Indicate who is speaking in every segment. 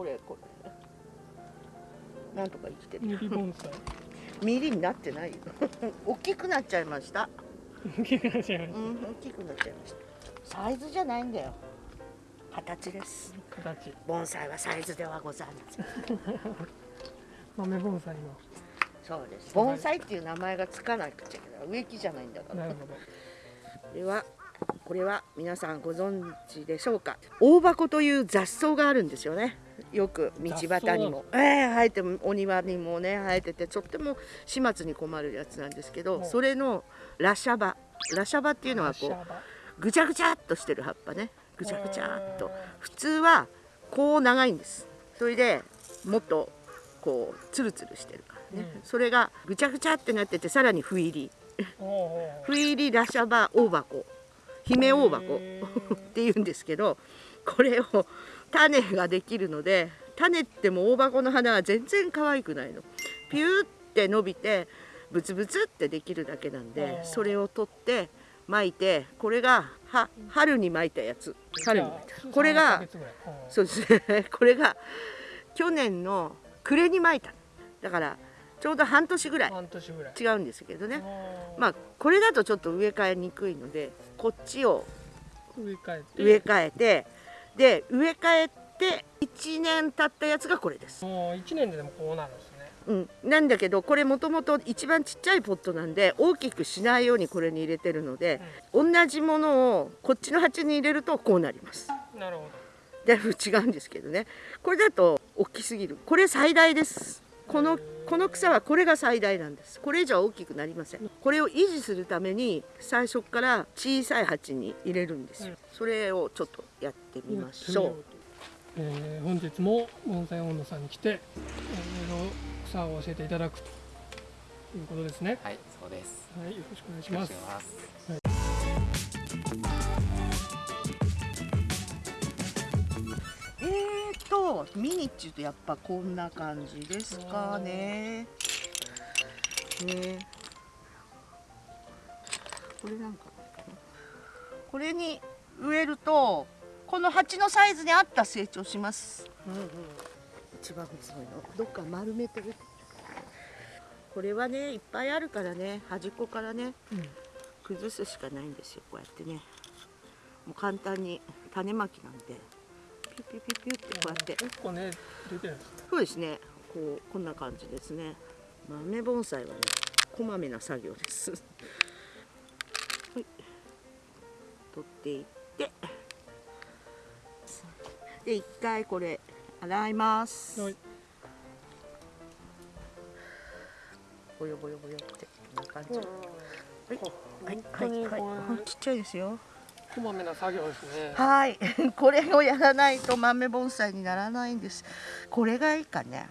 Speaker 1: これこれなんとか生きてる。
Speaker 2: ミリ盆栽。
Speaker 1: ミリになってないよ。大きくなっちゃいました。
Speaker 2: 大きくなっちゃいまし
Speaker 1: うん大きくなっちゃいました。サイズじゃないんだよ。形です。
Speaker 2: た形。
Speaker 1: 盆栽はサイズではございません。
Speaker 2: 豆盆栽の。
Speaker 1: そうです。盆栽っていう名前がつかなくちゃいけない。植木じゃないんだから。
Speaker 2: なるほど。
Speaker 1: これはこれは皆さんご存知でしょうか？大箱という雑草があるんですよね。よく道端にも、ええ生えてもお庭にもね生えててとっても始末に困るやつなんですけど
Speaker 2: うん
Speaker 1: それのラシャバ。ラシャバっていうのはこうぐちゃぐちゃっとしてる葉っぱね。ぐちゃぐちゃっと。普通はこう長いんです。それでもっとこうツルツルしてるからね、
Speaker 2: うん。
Speaker 1: それがぐちゃぐちゃってなっててさらに斑入り。斑入りラシャバ大箱姫大箱。っていうんですけどこれを種ができるので種っても大箱の花は全然可愛くないの。ピューって伸びてブツブツってできるだけなん
Speaker 2: あ
Speaker 1: で
Speaker 2: ー。
Speaker 1: それを取って巻いてこれがは春に巻いたやつ。春に巻いた。これがそうですね。これが去年の暮れに巻いただからちょうど半年ぐらい。
Speaker 2: 半年ぐらい。
Speaker 1: 違うんですけどね。まあこれだとちょっと植え替えにくいのでこっちを
Speaker 2: 植え替えて。
Speaker 1: 植え替えてで植え替えて1年経ったやつがこれです、
Speaker 2: もう一年ででもこうなるんですね。
Speaker 1: うん、なんだけどこれもともと一番ちっちゃいポットなんで大きくしないようにこれに入れてるので、同じものをこっちの鉢に入れるとこうなります。
Speaker 2: なるほ
Speaker 1: だいぶ違うんですけどね。これだと大きすぎる。これ最大です。このこの草はこれが最大なんです。これ以上は大きくなりません。これを維持するために最初から小さい鉢に入れるんですよ。それをちょっとやってみ
Speaker 2: ど
Speaker 1: ましょう。
Speaker 2: えー本日も盆栽温度さんに来ていろいろ草を教えていただくということですね。
Speaker 3: はい、そうです。
Speaker 2: はいよろしくお願いします。
Speaker 3: しくお願い
Speaker 1: ミニっちゅうとやっぱこんな感じですかね。ね。これなんかこれに植えるとこの鉢のサイズに合った成長します。一番細いの。どっか丸めてる。これはねいっぱいあるからね端っこからね
Speaker 2: うん。
Speaker 1: 崩すしかないんですよこうやってね。もう簡単に種まきなんでピュピュピュピュってこうやって。
Speaker 2: 結構ね出てるんです。ね
Speaker 1: そうですね。こうこんな感じですね。豆盆栽はねこまめな作業です。はい。取っていって。で一回これ洗います、
Speaker 2: はい。
Speaker 1: ボヨボヨボヨってこんな感じ、はい。はい。はい。はい。ちっちゃいですよ
Speaker 2: こまめな作業ですね
Speaker 1: はい、これをやらないと豆盆栽にならないんです。これがいいかね。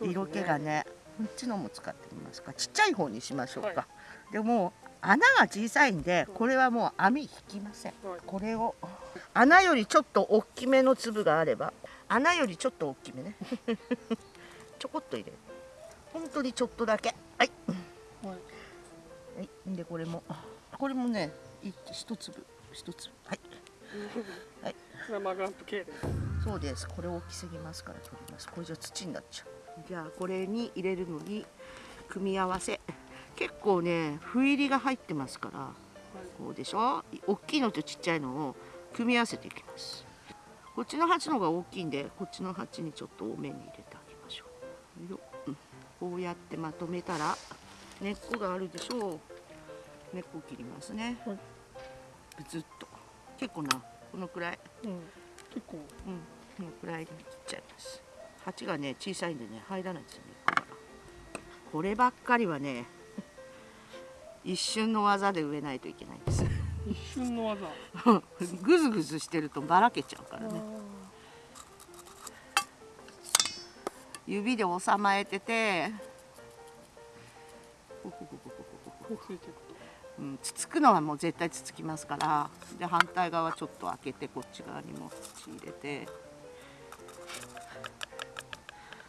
Speaker 2: ね
Speaker 1: 色気がね。こっちのも使ってみますか。ちっちゃい方にしましょうか。
Speaker 2: は
Speaker 1: でも穴が小さいんで、これはもう網引きません。
Speaker 2: はい
Speaker 1: これを穴よりちょっと大きめの粒があれば、穴よりちょっと大きめね。ちょこっと入れる。本当にちょっとだけ。はい。
Speaker 2: はい
Speaker 1: はい。でこれもこれもね、い一粒一粒。はい。はい
Speaker 2: マグランプ系です
Speaker 1: そうです。これ大きすぎますから取ります。これじゃ土になっちゃう。じゃあこれに入れるのに組み合わせ。結構ね、斑入りが入ってますから、こうでしょ？大きいのとちっちゃいのを組み合わせていきます。こっちの鉢の方が大きいんで、こっちの鉢にちょっと多めに入れてあげましょう。ようんこうやってまとめたら根っこがあるでしょう。根っこを切りますね。
Speaker 2: はい
Speaker 1: ずっと。結構なこのくらい、
Speaker 2: うん、結構。
Speaker 1: うん。このくらいに切っちゃいます。鉢がね小さいんでね入らないですよねこればっかりはね一瞬の技で植えないといけないんです。
Speaker 2: 一瞬の技。
Speaker 1: グズグズしてるとばらけちゃうからね。指で収まえててほふほふほふほ
Speaker 2: ふう
Speaker 1: ん、つつくのはもう絶対つつきますから。で反対側ちょっと開けてこっち側にも土入れて。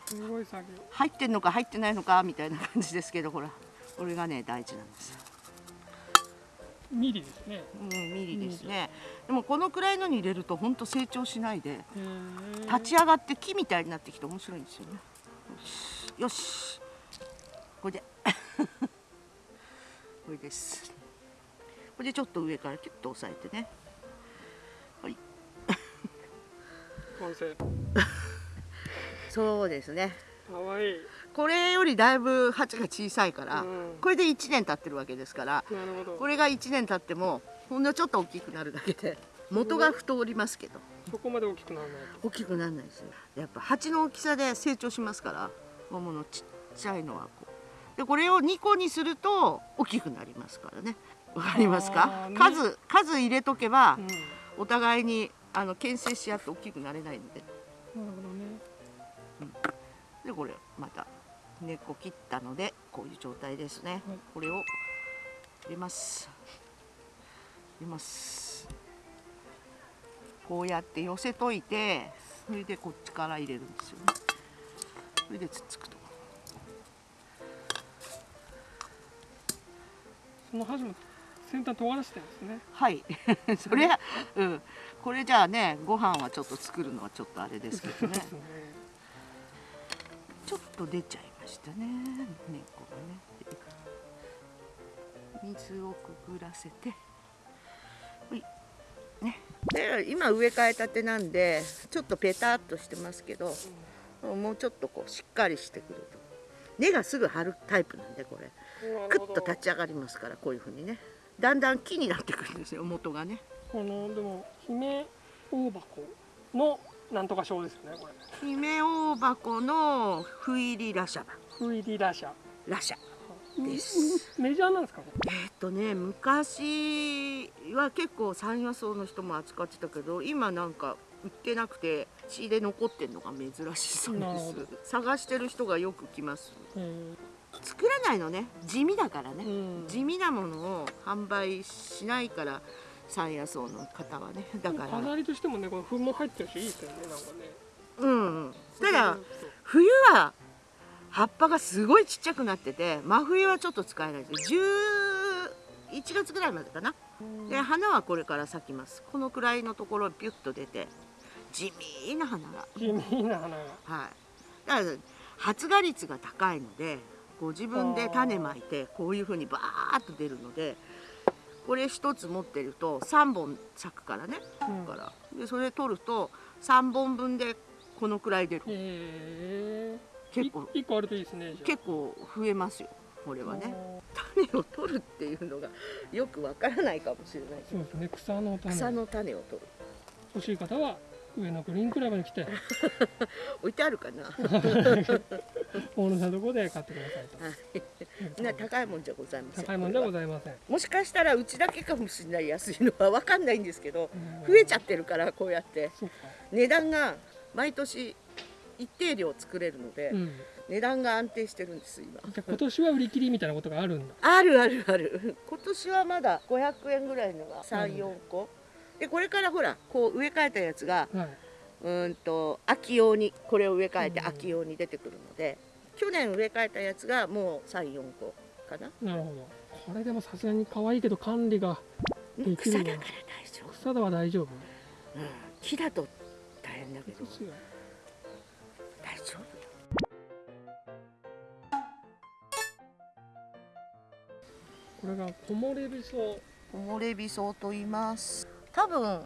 Speaker 2: すごい作業。
Speaker 1: 入ってんのか入ってないのかみたいな感じですけどほらこれがね大事なんです、
Speaker 2: ミリですね。
Speaker 1: うん、ミリですね。でもこのくらいのに入れるとほんと成長しないで。立ち上がって木みたいになってきて面白いんですよね。よし。よし。これで。これですこれでちょっと上からキュッと押さえてね。はい。
Speaker 2: 完成。
Speaker 1: そうですね。
Speaker 2: かわいい。
Speaker 1: これよりだいぶ鉢が小さいから、
Speaker 2: うん。
Speaker 1: これで1年経ってるわけですからこれが1年経ってもほんのちょっと大きくなるだけで元が太りますけど。
Speaker 2: そこまで大きくならない
Speaker 1: 大きくならないですよ。やっぱ鉢の大きさで成長しますから桃のちっちゃいのはこう。でこれを2個にすると大きくなりますからねわかります
Speaker 2: あ
Speaker 1: か数数入れとけば
Speaker 2: と、うん、なる
Speaker 1: お互いにあの牽制し合って大きくなれないので。
Speaker 2: ほどね。
Speaker 1: でこれまた根っこ切ったのでこういう状態ですね、
Speaker 2: はい。
Speaker 1: これを入れます。入れます。こうやって寄せといてそれでこっちから入れるんですよね。それでつっつくと。
Speaker 2: その端も先端尖らせてるんですね。
Speaker 1: はい。それはうん。これじゃあねご飯はちょっと作るのはちょっとあれですけどね。
Speaker 2: ね。
Speaker 1: ちょっと出ちゃいましたね。根っこがね。水をくぐらせて。ほい。ね。で今植え替えたてなんでちょっとペタっとしてますけどもうちょっとこうしっかりしてくると。根がすぐ張るタイプなんでこれ。クッと立ち上がりますからこういう風にねだんだん木になってくるんですよ元がね。
Speaker 2: このでも姫大箱のなんとか賞ですよねこれ。
Speaker 1: 姫大箱の不入りラシャバ
Speaker 2: フイリラシャ。
Speaker 1: ラシャ。
Speaker 2: う
Speaker 1: です。
Speaker 2: うメジャーなんですか？こ
Speaker 1: えっとね昔は結構山野草の人も扱ってたけど今なんか売ってなくて血で残ってんのが珍しそうです。探してる人がよく来ます。
Speaker 2: れへ
Speaker 1: 作らないのね。地味だからね、
Speaker 2: うん。
Speaker 1: 地味なものを販売しないから山野草の方はね。だから。
Speaker 2: 飾りとしてもねこの粉も入ってるしいいですよねなんかね。
Speaker 1: うん。うんただ冬は葉っぱがすごいちっちゃくなってて真冬はちょっと使えないです。11月ぐらいまでかな。で花はこれから咲きます。このくらいのところピュッと出て地味な花が。
Speaker 2: 地味な花が。
Speaker 1: はい。だから発芽率が高いのでご自分で種まいてこういうふうにバーッと出るのでこれ一つ持ってると3本咲くからね。
Speaker 2: うん。
Speaker 1: だからでそれ取ると3本分でこのくらい出る。結構。
Speaker 2: 一個あるといいですね
Speaker 1: 結構増えますよこれはね。種を取るっていうのがよくわからないかもしれない
Speaker 2: そうですね。草の種。
Speaker 1: 草の種を取る。
Speaker 2: 欲しい方は上のグリーンクラブに来て。
Speaker 1: 置いてあるかな。
Speaker 2: 大野さんのところで買ってくださいと。
Speaker 1: な高いもんじゃございません。
Speaker 2: 高いもんではございません。
Speaker 1: もしかしたらうちだけかもしれない安いのはわかんないんですけど
Speaker 2: うん。
Speaker 1: 増えちゃってるからこうやって。値段が毎年一定量作れるので、
Speaker 2: うん。
Speaker 1: 値段が安定してるんです今。
Speaker 2: 今年は売り切りみたいなことがあるんだ。
Speaker 1: あるあるある今年はまだ500円ぐらいのが
Speaker 2: うん
Speaker 1: 34個でこれからほらこう植え替えたやつが
Speaker 2: はい。う
Speaker 1: ーんと秋用にこれを植え替えて
Speaker 2: うん
Speaker 1: 秋用に出てくるので、去年植え替えたやつがもう34個かな。
Speaker 2: なるほど。これでもさすがに可愛いけど管理ができるわ
Speaker 1: 草だから大丈夫、
Speaker 2: 草では大丈夫？
Speaker 1: うん、木だと大変だけど。大丈夫。
Speaker 2: これが木漏れ日草。
Speaker 1: 木漏れ日草と言います多分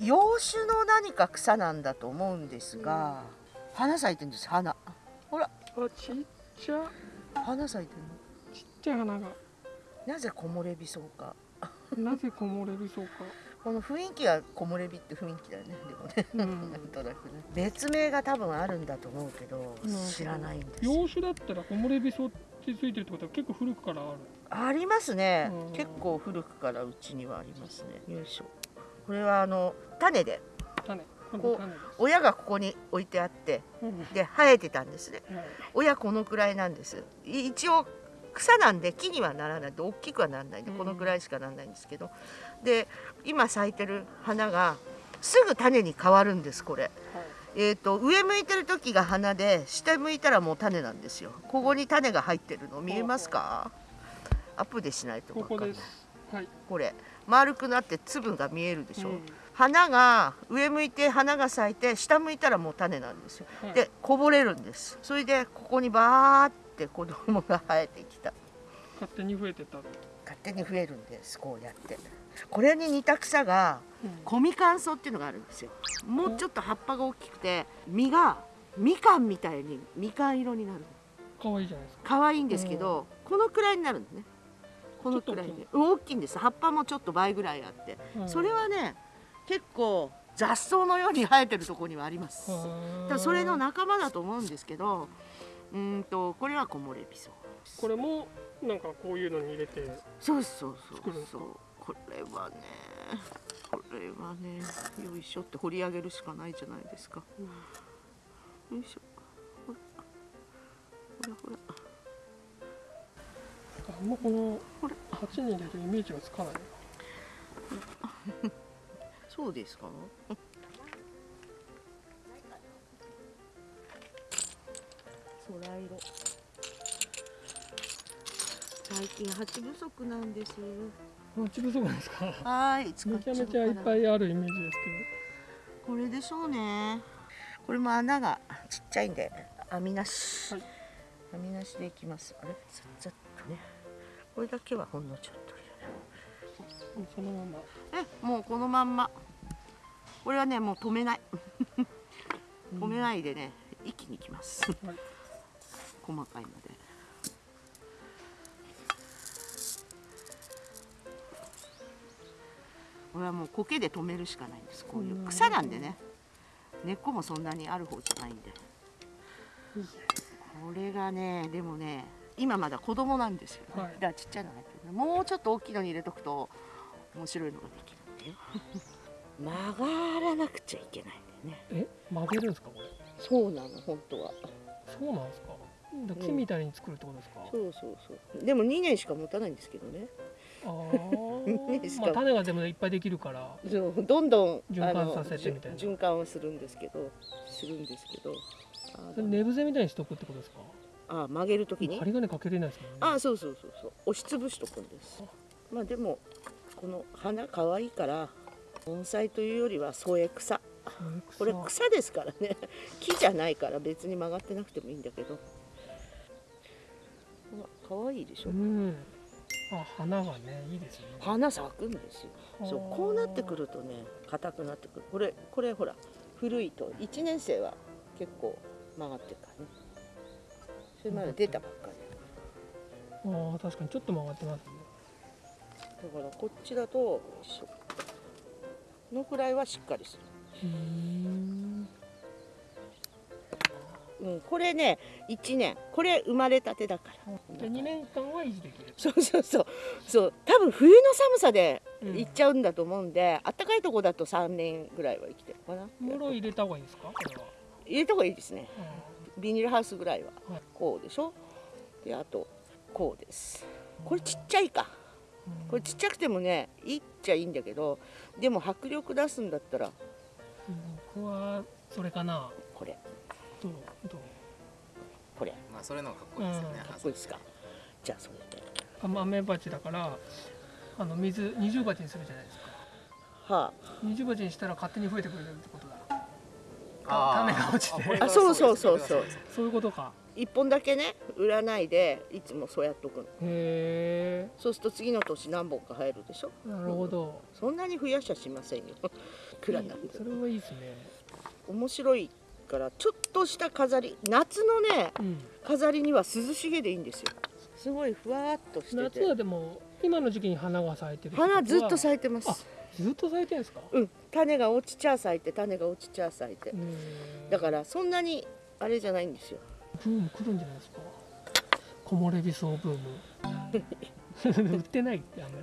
Speaker 1: 洋種の何か草なんだと思うんですが、花咲いてるんです花。ほら。
Speaker 2: あちっちゃ。
Speaker 1: 花咲いてる
Speaker 2: ちっちゃい花が。
Speaker 1: のなぜ木漏れ日草か。
Speaker 2: なぜ木漏れ日草か。
Speaker 1: この雰囲気は木漏れ日って雰囲気だよね。でもね
Speaker 2: うん。
Speaker 1: なんとなくね。別名が多分あるんだと思うけど
Speaker 2: うん。
Speaker 1: 知らないんですよ。
Speaker 2: 洋種だったら木漏れ日草ってついてるってことは結構古くからある。
Speaker 1: ありますね。
Speaker 2: うん。
Speaker 1: 結構古くからうちにはありますね。よいしょこれはあの種で。
Speaker 2: 種。こ
Speaker 1: こう親がここに置いてあって
Speaker 2: うん。
Speaker 1: で生えてたんですね。
Speaker 2: はい。
Speaker 1: 親このくらいなんです。い一応草なんで木にはならないで大きくはならないんで
Speaker 2: うん。
Speaker 1: このくらいしかならないんですけど。で今咲いてる花がすぐ種に変わるんですこれ。
Speaker 2: はい。
Speaker 1: えー、と上向いてる時が花で下向いたらもう種なんですよ。ここに種が入ってるの見えますか？アップでしないと
Speaker 2: こ
Speaker 1: 分かんない。
Speaker 2: こです。はい。
Speaker 1: これ丸くなって粒が見えるでしょ、
Speaker 2: うん。
Speaker 1: 花が上向いて花が咲いて下向いたらもう種なんですよ。
Speaker 2: はい
Speaker 1: でこぼれるんです。それでここにバーって子供が生えてきた。
Speaker 2: 勝手に増えてた、
Speaker 1: 勝手に増えるんですこうやって。これに似た草がコミカンソウっていうのがあるんですよ。もうちょっと葉っぱが大きくて実がみかんみたいにみかん色になる
Speaker 2: 可愛いじゃないですか。
Speaker 1: 可愛いんですけど、このくらいになるんですねこのくらいで。う。ん大きいんです。葉っぱもちょっと倍ぐらいあって、
Speaker 2: うん。
Speaker 1: それはね結構雑草のように生えてるところにはあります、だそれの仲間だと思うんですけどうーんとこれは木漏れ日草
Speaker 2: これもなんかこういうのに入れて
Speaker 1: そうそうそうそう。これはねこれはねよいしょって掘り上げるしかないじゃないですか、よいしょ。ほら。ほらほら
Speaker 2: あんまこの
Speaker 1: これ
Speaker 2: 鉢に入れるイメージがつかない。な
Speaker 1: そうですか？空色。最近鉢不足なんです
Speaker 2: 鉢不足なんですか？
Speaker 1: はい使
Speaker 2: め
Speaker 1: っちゃ
Speaker 2: めちゃいっぱ
Speaker 1: い
Speaker 2: いあるイメージです
Speaker 1: これでしょうね。これも穴がちっちゃいんで網なし、
Speaker 2: はい。
Speaker 1: 網なしでいきます。あれ？これだけはほんのちょっと入れる
Speaker 2: けどそのまま
Speaker 1: えもうこのまんま。これはねもう止めない。止めないでね一気にいきます、
Speaker 2: は い
Speaker 1: 細かいので。これはもう苔で止めるしかないんです。こういう草なんでね。根っこもそんなにある方じゃないんで。これがねでもね今まだ子供なんですよ、ね。
Speaker 2: はい。
Speaker 1: だからちっちゃいのが入ってるもうちょっと大きいのに入れとくと面白いのができるんだよ曲がらなくちゃいけないんだよね。
Speaker 2: え？曲げるんですかこれ？
Speaker 1: そうなの本当は。
Speaker 2: そうなんですか？木みたいに作るってことですか、
Speaker 1: そうそうそう。でも2年しか持たないんですけどね。
Speaker 2: あ
Speaker 1: いいですか。
Speaker 2: あまあ種がでもいっぱいできるから。
Speaker 1: そうどんどん
Speaker 2: 循環させてみたいな。
Speaker 1: 循環をするんですけどするんですけど。あ
Speaker 2: それ寝伏せみたいにしとくってことですか？
Speaker 1: あ曲げるときに
Speaker 2: 針金かけれないですもんね。
Speaker 1: あそうそうそうそう。押しつぶしとくんです。まあでもこの花可愛いから盆栽というよりは添え草。これ草ですからね。木じゃないから別に曲がってなくてもいいんだけど。ほら可愛いでしょ？
Speaker 2: うん。あ花がねいいですね。
Speaker 1: 花咲くんですよ。そうこうなってくるとね硬くなってくる。これこれほら古いと1年生は結構曲がってるからね。それまで出たばっかり
Speaker 2: ああ確かにちょっと曲がってますね。
Speaker 1: だからこっちだとのくらいはしっかりする
Speaker 2: うん
Speaker 1: うん、これね1年これ生まれたてだから。
Speaker 2: で2年間は維持できる。
Speaker 1: そうそうそう。そう多分冬の寒さで
Speaker 2: うん
Speaker 1: 行っちゃうんだと思うんで、あったかいとこだと3年ぐらいは生きてるかな。
Speaker 2: 室入れた方がいいですかこれは
Speaker 1: 入れた方がいいですね。
Speaker 2: う
Speaker 1: ビニールハウスぐらいは
Speaker 2: はい。
Speaker 1: こうでしょ？であとこうです。これちっちゃいか。
Speaker 2: ん
Speaker 1: これちっちゃくてもねいいっちゃいいんだけどでも迫力出すんだったら。
Speaker 2: 僕はそれかな。
Speaker 1: これ。
Speaker 2: どうどう？
Speaker 1: これ。
Speaker 3: まあそれの方がかっこいいですよね。
Speaker 1: かっこいいですか？じゃあそれで。
Speaker 2: あ豆鉢だからあの水二重鉢にするじゃないですか。
Speaker 1: は
Speaker 2: 二重鉢にしたら勝手に増えてくれるってこと？種が落ちて。
Speaker 1: あそうそうそうそう。
Speaker 2: そういうことか。
Speaker 1: あ一本だけね売らないでいつもそうやっとくの。
Speaker 2: へ
Speaker 1: そうすると次の年何本か生えるでしょ。
Speaker 2: えなるほど。
Speaker 1: そんなに増やしゃしませんよ。くらなんで
Speaker 2: それはいいですね。
Speaker 1: 面白いからちょっとした飾り。夏のね
Speaker 2: うん。
Speaker 1: 飾りには涼しげでいいんですよ。すごいふわっとしてて。
Speaker 2: 夏はでも今の時期に花が咲いてる
Speaker 1: 花ずっと咲いてま
Speaker 2: あ
Speaker 1: す
Speaker 2: ずっと咲いてるんですか？
Speaker 1: うん。種が落ちちゃ咲いて種が落ちちゃ咲いて。だからそんなにあれじゃないんですよ。
Speaker 2: ブーム来るんじゃないですか？木漏れ日草ブーム。売ってないってあんま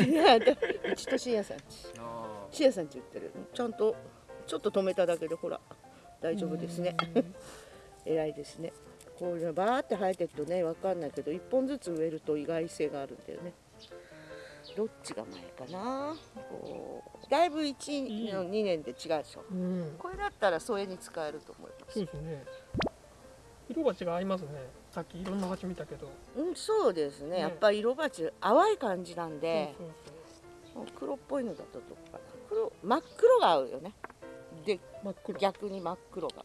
Speaker 2: り。
Speaker 1: い。やうちとシアさんち。
Speaker 3: あ
Speaker 1: シアさんち売ってる。ちゃんとちょっと止めただけでほら大丈夫ですね。
Speaker 2: うん。
Speaker 1: 偉いですね。こういうのバーって生えてるとねわかんないけど一本ずつ植えると意外性があるんだよねどっちが前かな。こうだいぶ1の2年で違うでしょ。
Speaker 2: うん。
Speaker 1: これだったら添えに使えると思います。
Speaker 2: そうですね。色が違いますね。さっきいろんな鉢見たけど。
Speaker 1: うんそうですね。
Speaker 2: ね。
Speaker 1: やっぱり色鉢淡い感じなんで。
Speaker 2: そう
Speaker 1: 黒っぽいのだとどっかな。黒真っ黒が合うよね。で
Speaker 2: 真っ黒。
Speaker 1: 逆に真っ黒が